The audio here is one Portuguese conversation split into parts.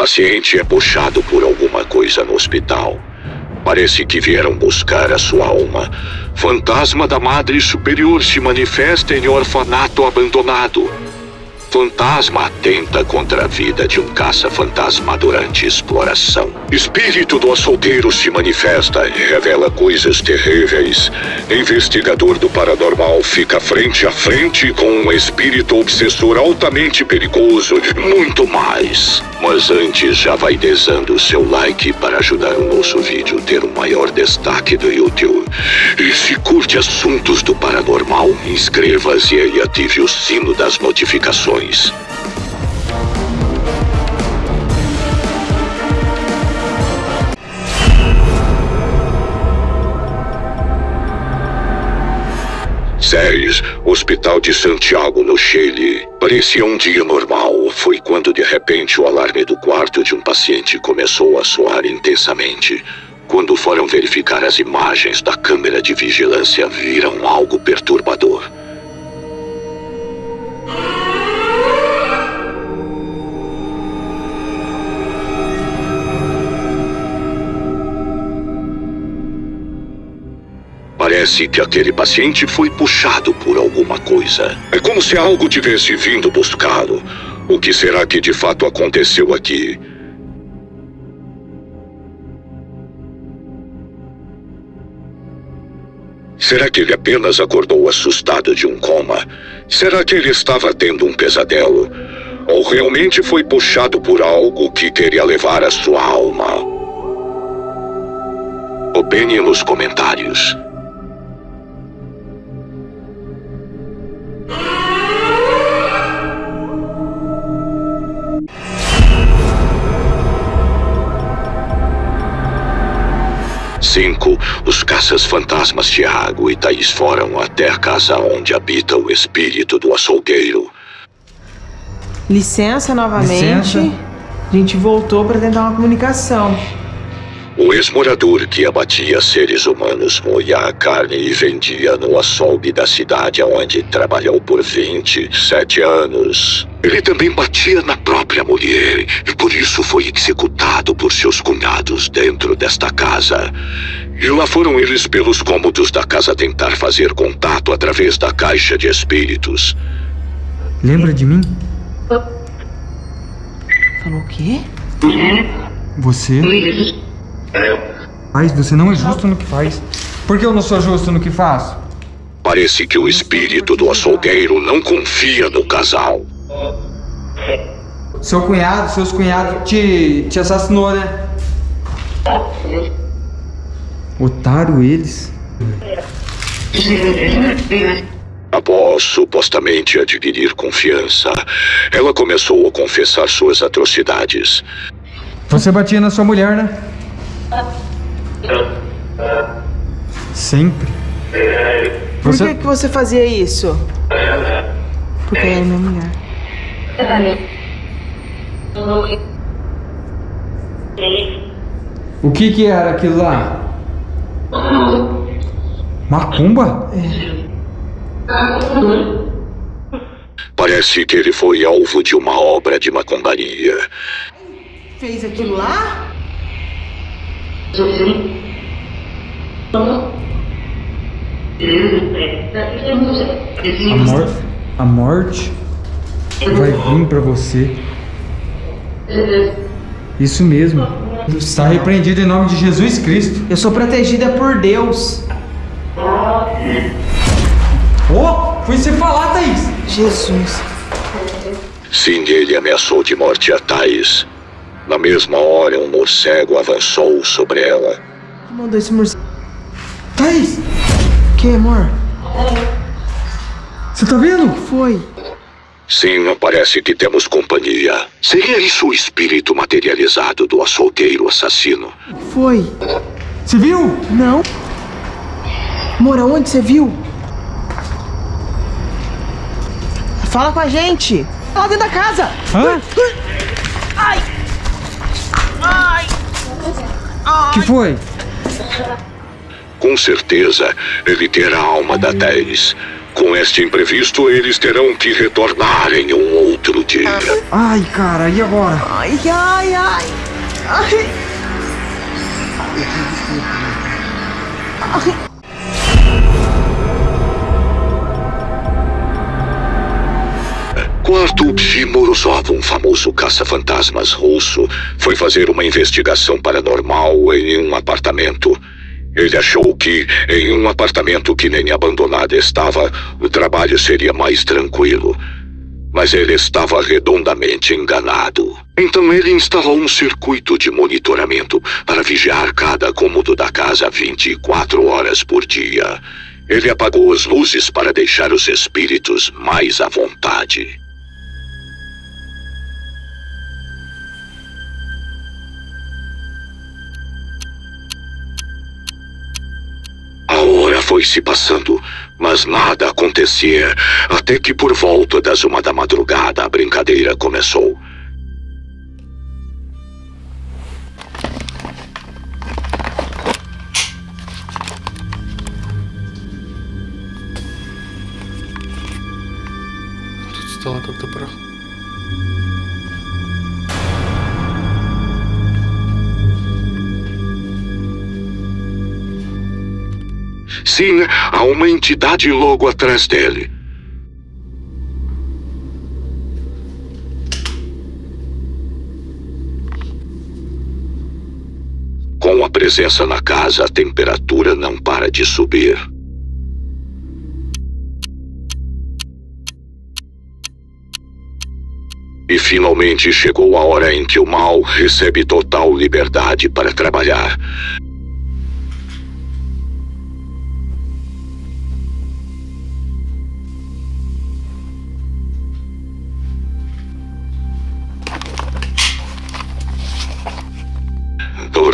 Paciente é puxado por alguma coisa no hospital. Parece que vieram buscar a sua alma. Fantasma da Madre Superior se manifesta em orfanato abandonado. Fantasma atenta contra a vida de um caça-fantasma durante exploração. Espírito do açougueiro se manifesta e revela coisas terríveis. Investigador do paranormal fica frente a frente com um espírito obsessor altamente perigoso e muito mais. Mas antes já vai desando o seu like para ajudar o nosso vídeo a ter um maior destaque do YouTube. E se curte assuntos do paranormal, inscreva-se e ative o sino das notificações. Séries, Hospital de Santiago, no Chile. Parecia um dia normal. Foi quando de repente o alarme do quarto de um paciente começou a soar intensamente. Quando foram verificar as imagens da câmera de vigilância, viram algo perturbador. Parece que aquele paciente foi puxado por alguma coisa. É como se algo tivesse vindo buscá-lo. O que será que de fato aconteceu aqui? Será que ele apenas acordou assustado de um coma? Será que ele estava tendo um pesadelo? Ou realmente foi puxado por algo que queria levar a sua alma? Opine nos comentários. Cinco, os caças fantasmas Tiago e Thaís foram até a casa onde habita o espírito do açougueiro. Licença novamente. Licença. A gente voltou para tentar uma comunicação. O ex-morador que abatia seres humanos moía a carne e vendia no açougue da cidade onde trabalhou por 27 anos. Ele também batia na própria mulher e por isso foi executado por seus cunhados dentro desta casa. E lá foram eles pelos cômodos da casa tentar fazer contato através da caixa de espíritos. Lembra de mim? Falou o quê? Você. Mas você não é justo no que faz. Por que eu não sou justo no que faço? Parece que o espírito do açougueiro não confia no casal. Seu cunhado, seus cunhados te, te assassinou, né? Otário eles. Após supostamente adquirir confiança, ela começou a confessar suas atrocidades. Você batia na sua mulher, né? Sempre. Por Você... que, que você fazia isso? Porque ela é minha mulher. O que que era aquilo lá? Macumba? Parece que ele foi alvo de uma obra de macumbaria. Fez aquilo lá? A, mor a morte vai vir pra você. Isso mesmo. Está repreendido em nome de Jesus Cristo. Eu sou protegida por Deus. Oh, foi você falar, Thaís. Jesus. Sim, ele ameaçou de morte a Thais. Na mesma hora, um morcego avançou sobre ela. Quem mandou esse morcego? Thaís, Que, amor? você tá vendo? Que foi? Sim, parece que temos companhia. Seria isso o espírito materializado do açougueiro assassino? Que foi? Você viu? Não. Amor, aonde você viu? Fala com a gente. Lá dentro da casa. Hã? Ai. Ai. que foi? Com certeza, ele terá a alma da Thais. Com este imprevisto, eles terão que retornar em um outro outro dia. Ai, cara, e agora? Ai, ai, ai. Ai. Quarto Psi Morozov, um famoso caça-fantasmas russo, foi fazer uma investigação paranormal em um apartamento. Ele achou que, em um apartamento que nem abandonado estava, o trabalho seria mais tranquilo. Mas ele estava redondamente enganado. Então ele instalou um circuito de monitoramento para vigiar cada cômodo da casa 24 horas por dia. Ele apagou as luzes para deixar os espíritos mais à vontade. Foi se passando, mas nada acontecia, até que por volta das uma da madrugada a brincadeira começou. Sim, há uma entidade logo atrás dele. Com a presença na casa, a temperatura não para de subir. E finalmente chegou a hora em que o mal recebe total liberdade para trabalhar.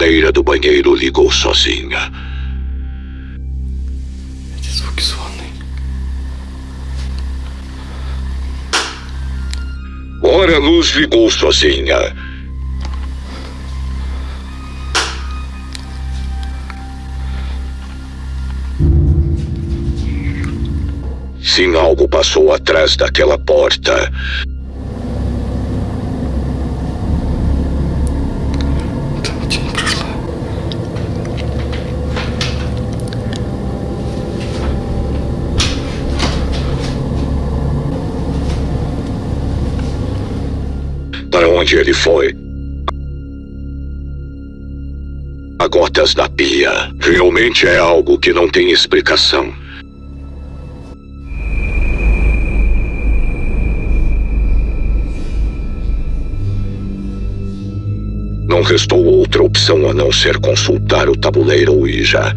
torneira do banheiro ligou sozinha. Ora, a luz ligou sozinha. Sim, algo passou atrás daquela porta. Para onde ele foi? Há gotas na pia. Realmente é algo que não tem explicação. Não restou outra opção a não ser consultar o tabuleiro Ouija.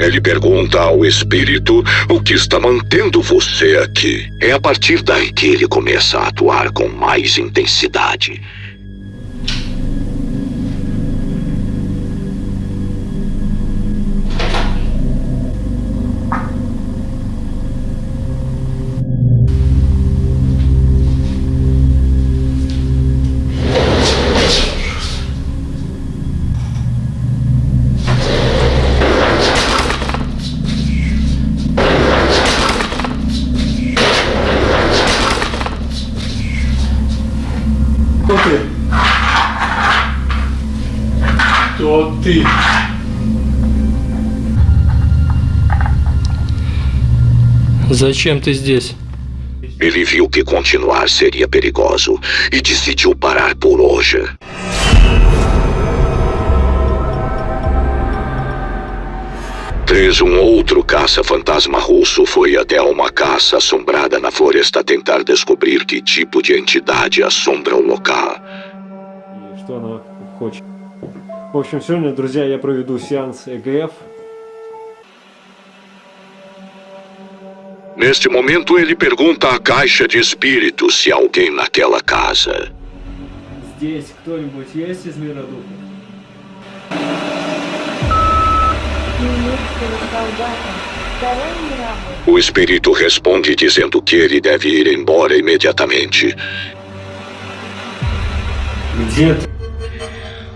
Ele pergunta ao espírito o que está mantendo você aqui. É a partir daí que ele começa a atuar com mais intensidade. Зачем ты здесь? Ele viu que continuar seria perigoso e decidiu parar por hoje. Três, um outro caça-fantasma russo foi até uma caça assombrada na floresta tentar descobrir que tipo de entidade assombra o local. и что она хочет. В общем, сегодня, друзья, я проведу сеанс ЭГФ. Neste momento, ele pergunta à caixa de espíritos se há alguém naquela casa. Здесь кто-нибудь есть из мира духов? Немецкого солдата Второй мировой. O espírito responde dizendo que ele deve ir embora imediatamente. Где ты?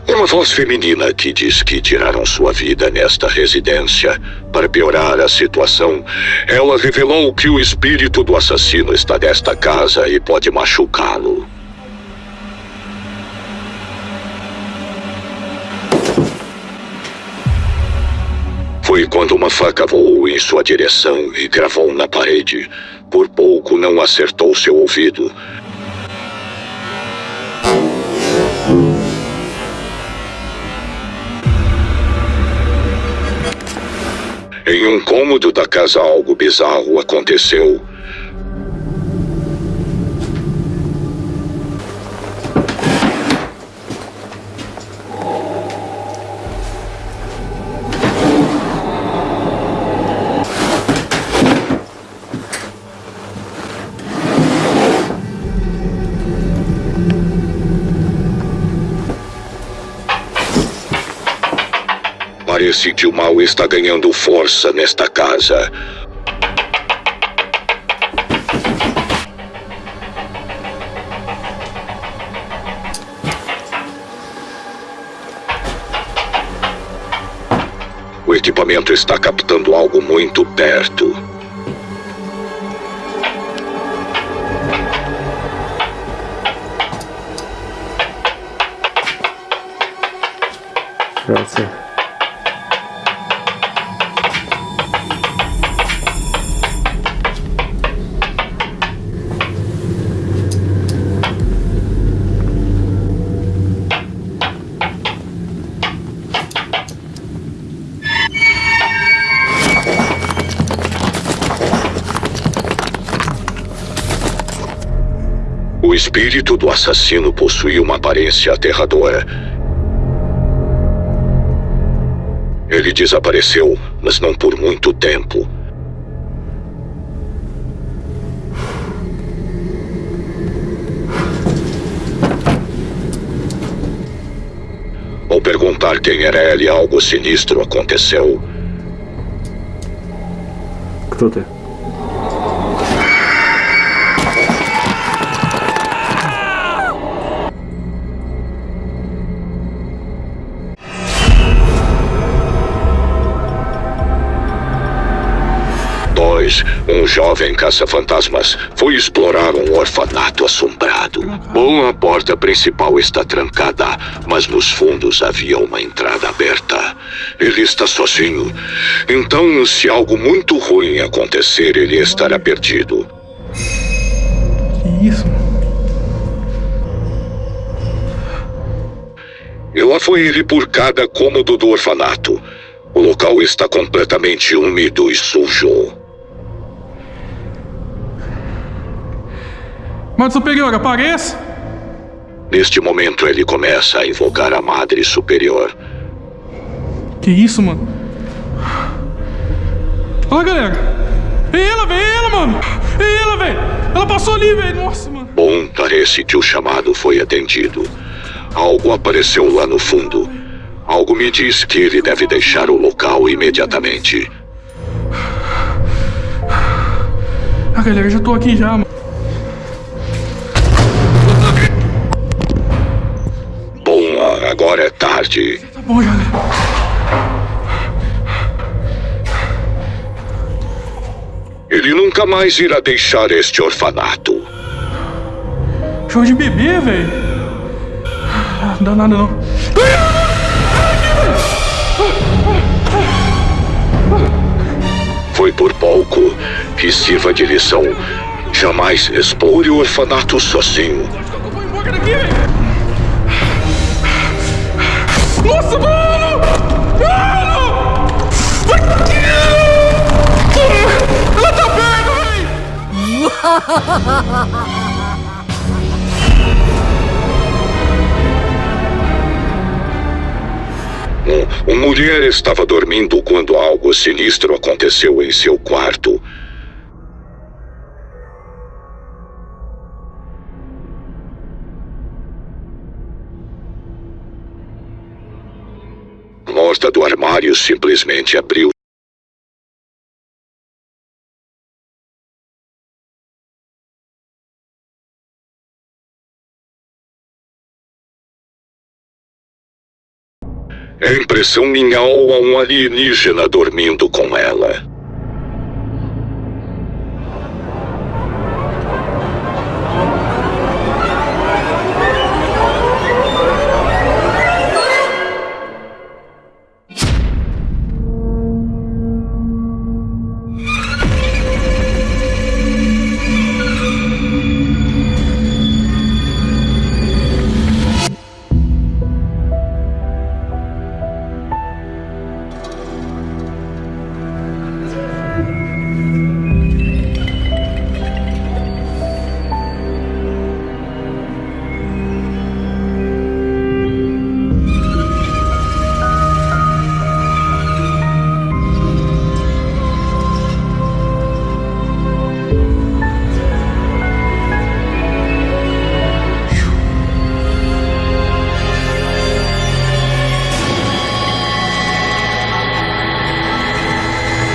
Uma voz feminina que diz que tiraram sua vida nesta residência. Para piorar a situação, ela revelou que o espírito do assassino está nesta casa e pode machucá-lo. Foi quando uma faca voou em sua direção e gravou na parede. Por pouco não acertou seu ouvido. Em um cômodo da casa, algo bizarro aconteceu. Parece que o mal está ganhando força nesta casa. O equipamento está captando algo muito perto. Grazie. espírito do assassino possui uma aparência aterradora. Ele desapareceu, mas não por muito tempo. Ao perguntar quem era ele, algo sinistro aconteceu. Кто ты? Dois, um jovem caça-fantasmas foi explorar um orfanato assombrado. Bom, a porta principal está trancada, mas nos fundos havia uma entrada aberta. Ele está sozinho. Então, se algo muito ruim acontecer, ele estará perdido. Que isso? E lá foi ele por cada cômodo do orfanato. O local está completamente úmido e sujo. Mano superior, apareça! Neste momento, ele começa a invocar a Madre Superior. Que isso, mano? Olha, galera! É ela, velho! É ela, mano! É ela, velho! Ela passou ali, velho! Nossa, mano! Bom, parece que o chamado foi atendido. Algo apareceu lá no fundo. Algo me diz que ele deve deixar o local imediatamente. Ah, galera, já tô aqui já, mano. Ele nunca mais irá deixar este orfanato. Show de bebê, velho. Não dá nada, não. Foi por pouco que sirva de lição. Jamais explore o orfanato sozinho. Embora daqui, velho. uma mulher estava dormindo quando algo sinistro aconteceu em seu quarto. Porta do armário simplesmente abriu É impressão minha ou há um alienígena dormindo com ela?